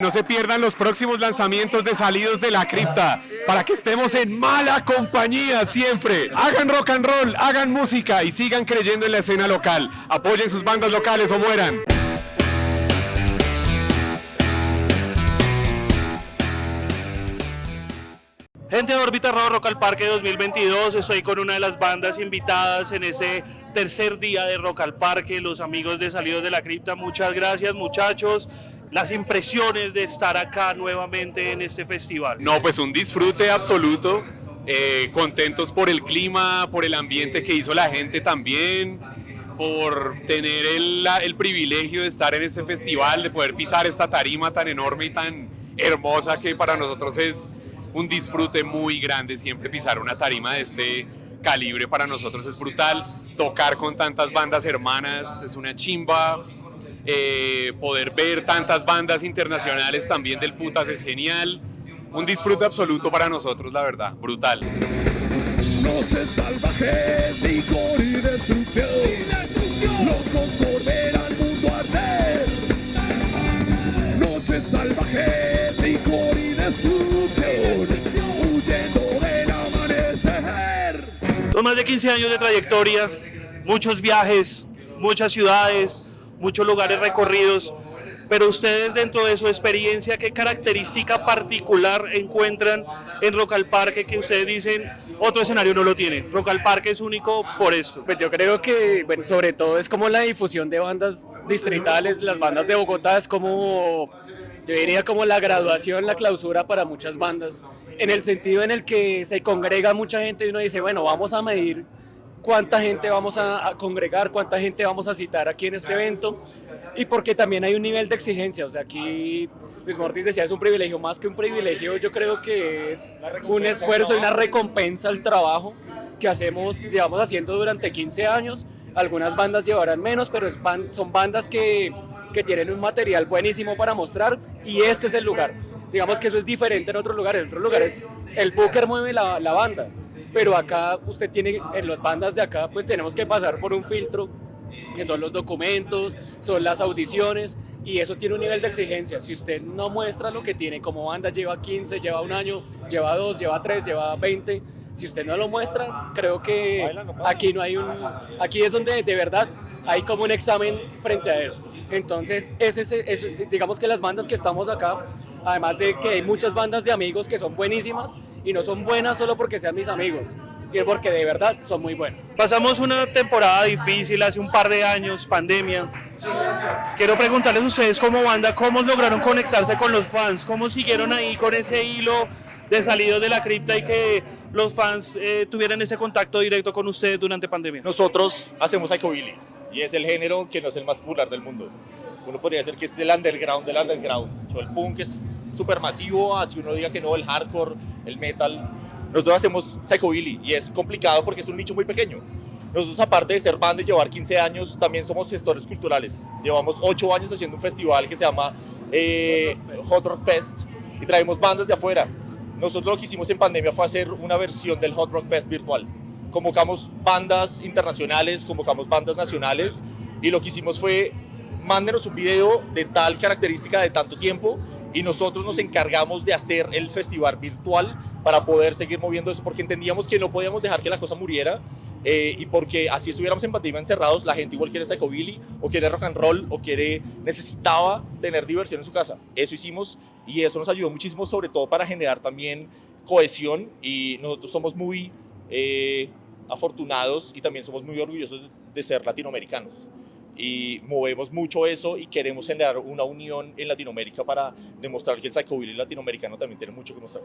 No se pierdan los próximos lanzamientos de Salidos de la Cripta, para que estemos en mala compañía siempre. Hagan rock and roll, hagan música y sigan creyendo en la escena local. Apoyen sus bandas locales o mueran. Gente de Órbita Rock Rock al Parque 2022, estoy con una de las bandas invitadas en ese tercer día de Rock al Parque, los amigos de Salidos de la Cripta, muchas gracias muchachos, las impresiones de estar acá nuevamente en este festival. No, pues un disfrute absoluto, eh, contentos por el clima, por el ambiente que hizo la gente también, por tener el, el privilegio de estar en este festival, de poder pisar esta tarima tan enorme y tan hermosa que para nosotros es un disfrute muy grande siempre pisar una tarima de este calibre para nosotros es brutal tocar con tantas bandas hermanas es una chimba eh, poder ver tantas bandas internacionales también del putas es genial un disfrute absoluto para nosotros la verdad brutal Noche salvaje, licor y destrucción. Locos por ver al mundo arder. Noche salvaje, licor y destrucción. Huyendo del amanecer. Son más de 15 años de trayectoria, muchos viajes, muchas ciudades, muchos lugares recorridos, pero ustedes dentro de su experiencia, ¿qué característica particular encuentran en Rock al Parque que ustedes dicen otro escenario no lo tiene? Rock al Parque es único por esto. Pues yo creo que, bueno, sobre todo es como la difusión de bandas distritales, las bandas de Bogotá es como, yo diría como la graduación, la clausura para muchas bandas, en el sentido en el que se congrega mucha gente y uno dice, bueno, vamos a medir cuánta gente vamos a, congregar, cuánta gente vamos a citar aquí en este evento y porque también hay un nivel de exigencia, o sea, aquí Luis Mortis decía, es un privilegio, más que un privilegio, yo creo que es un esfuerzo y una recompensa al trabajo que hacemos, llevamos haciendo durante 15 años, algunas bandas llevarán menos, pero son bandas que, que tienen un material buenísimo para mostrar y este es el lugar. Digamos que eso es diferente en otros lugares, en otros lugares el booker mueve la, la banda, pero acá usted tiene, en las bandas de acá, pues tenemos que pasar por un filtro que son los documentos, son las audiciones y eso tiene un nivel de exigencia. Si usted no muestra lo que tiene como banda, lleva 15, lleva un año, lleva dos, lleva tres, lleva 20, si usted no lo muestra, creo que aquí no hay un, aquí es donde de verdad hay como un examen frente a eso. Entonces, ese, es- es- digamos que las bandas que estamos acá, además de que hay muchas bandas de amigos que son buenísimas y no son buenas solo porque sean mis amigos, sino porque de verdad son muy buenas. Pasamos una temporada difícil hace un par de años, pandemia. Quiero preguntarles a ustedes como banda, ¿cómo lograron conectarse con los fans? ¿Cómo siguieron ahí con ese hilo de salidos de la cripta y que los fans eh, tuvieran ese contacto directo con ustedes durante pandemia? Nosotros hacemos psychobilly y es el género que no es el más popular del mundo. Uno podría decir que es el underground del underground. O el punk es súper masivo, así uno diga que no, el hardcore, el metal. Nosotros hacemos psychobilly y es complicado porque es un nicho muy pequeño. Nosotros aparte de ser banda y llevar 15 años, también somos gestores culturales. Llevamos 8 años haciendo un festival que se llama eh, Hot Rock Fest y traemos bandas de afuera. Nosotros lo que hicimos en pandemia fue hacer una versión del Hot Rock Fest virtual convocamos bandas internacionales, convocamos bandas nacionales y lo que hicimos fue mándenos un video de tal característica de tanto tiempo y nosotros nos encargamos de hacer el festival virtual para poder seguir moviendo eso porque entendíamos que no podíamos dejar que la cosa muriera eh, y porque así estuviéramos en pandemia encerrados, la gente igual quiere psychobilly o quiere rock and roll o quiere, necesitaba tener diversión en su casa. Eso hicimos y eso nos ayudó muchísimo, sobre todo para generar también cohesión y nosotros somos muy eh, afortunados y también somos muy orgullosos de ser latinoamericanos. Y movemos mucho eso y queremos generar una unión en Latinoamérica para demostrar que el psychobilly latinoamericano también tiene mucho que mostrar.